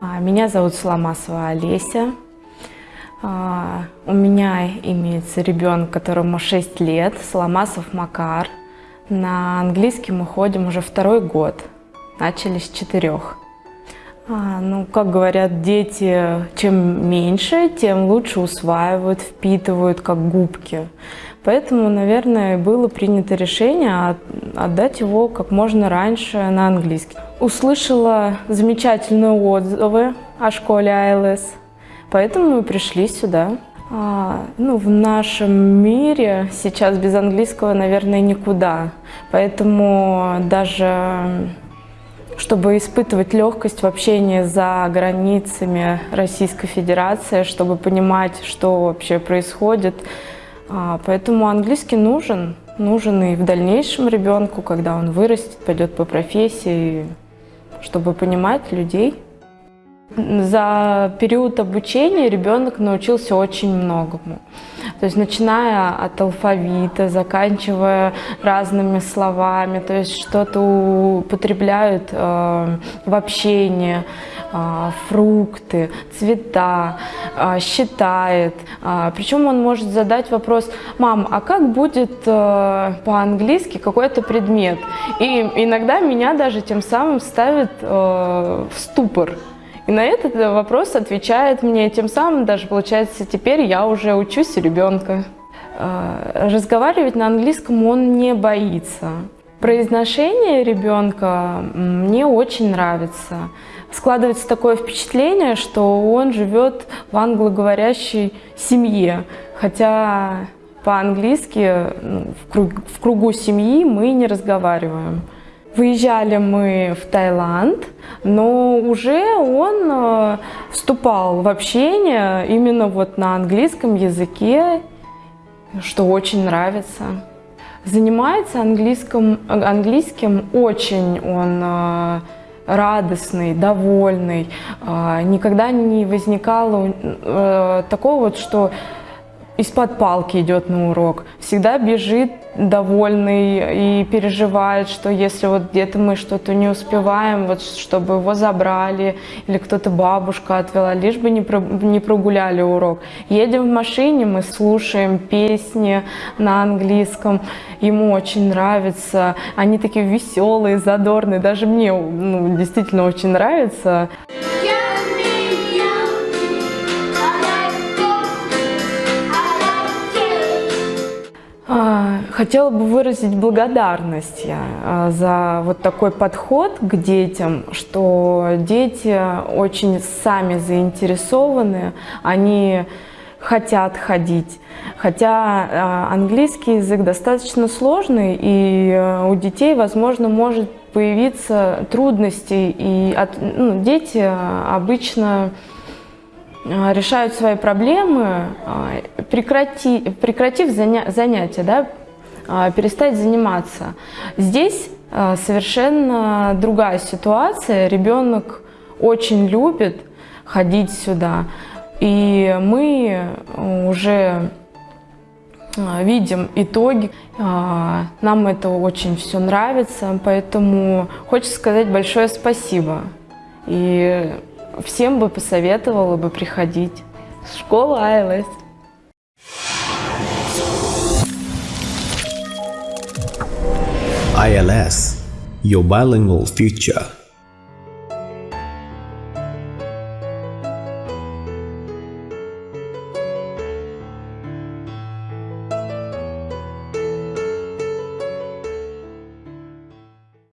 А, Меня зовут Соломасова Олеся. А, У меня имеется ребенок, которому 6 лет, Соломасов Макар. На английский мы ходим уже второй год. Начали с четырех. А, Ну, как говорят дети, чем меньше, тем лучше усваивают, впитывают, как губки. Поэтому, наверное, было принято решение от- отдать его как можно раньше на английский. Услышала замечательные отзывы о школе ILS, поэтому мы пришли сюда. А, ну, в нашем мире сейчас без английского, наверное, никуда. Поэтому даже чтобы испытывать легкость в общении за границами Российской Федерации, чтобы понимать, что вообще происходит. А, Поэтому английский нужен, нужен и в дальнейшем ребенку, когда он вырастет, пойдет по профессии, чтобы понимать людей. За период обучения ребенок научился очень многому. То есть начиная от алфавита, заканчивая разными словами, то есть что-то употребляют э, в общении, фрукты, цвета, э, считает. Э, причем он может задать вопрос, мам, а как будет э, по-английски какой-то предмет? И иногда меня даже тем самым ставит э, в ступор. И на этот вопрос отвечает мне, тем самым даже получается теперь я уже учусь у ребенка. Э, Разговаривать на английском он не боится. Произношение ребенка мне очень нравится. Складывается такое впечатление, что он живет в англоговорящей семье, хотя по-английски ну, в, круг- в кругу семьи мы не разговариваем. Выезжали мы в Таиланд, но уже он э, вступал в общение именно вот на английском языке, что очень нравится. Занимается английским, английским очень он э, радостный, довольный. Э, Никогда не возникало э, такого вот, что из-под палки идет на урок, всегда бежит довольный и переживает, что если вот где-то мы что-то не успеваем, вот чтобы его забрали или кто-то бабушка отвела, лишь бы не, про- не прогуляли урок. Едем в машине, мы слушаем песни на английском, ему очень нравится, они такие веселые, задорные, даже мне ну, действительно очень нравится. Хотела бы выразить благодарность я а, за вот такой подход к детям, что дети очень сами заинтересованы, они хотят ходить. Хотя а, английский язык достаточно сложный, и а, у детей, возможно, может появиться трудности. И от- ну, дети а, обычно а, решают свои проблемы, а, прекрати, прекратив заня- занятия, да, а, перестать заниматься. Здесь совершенно другая ситуация. Ребенок очень любит ходить сюда. И мы уже видим итоги. Нам это очень все нравится, поэтому хочется сказать большое спасибо. И всем бы посоветовала бы приходить. Школа АЛС. ILS, your bilingual future.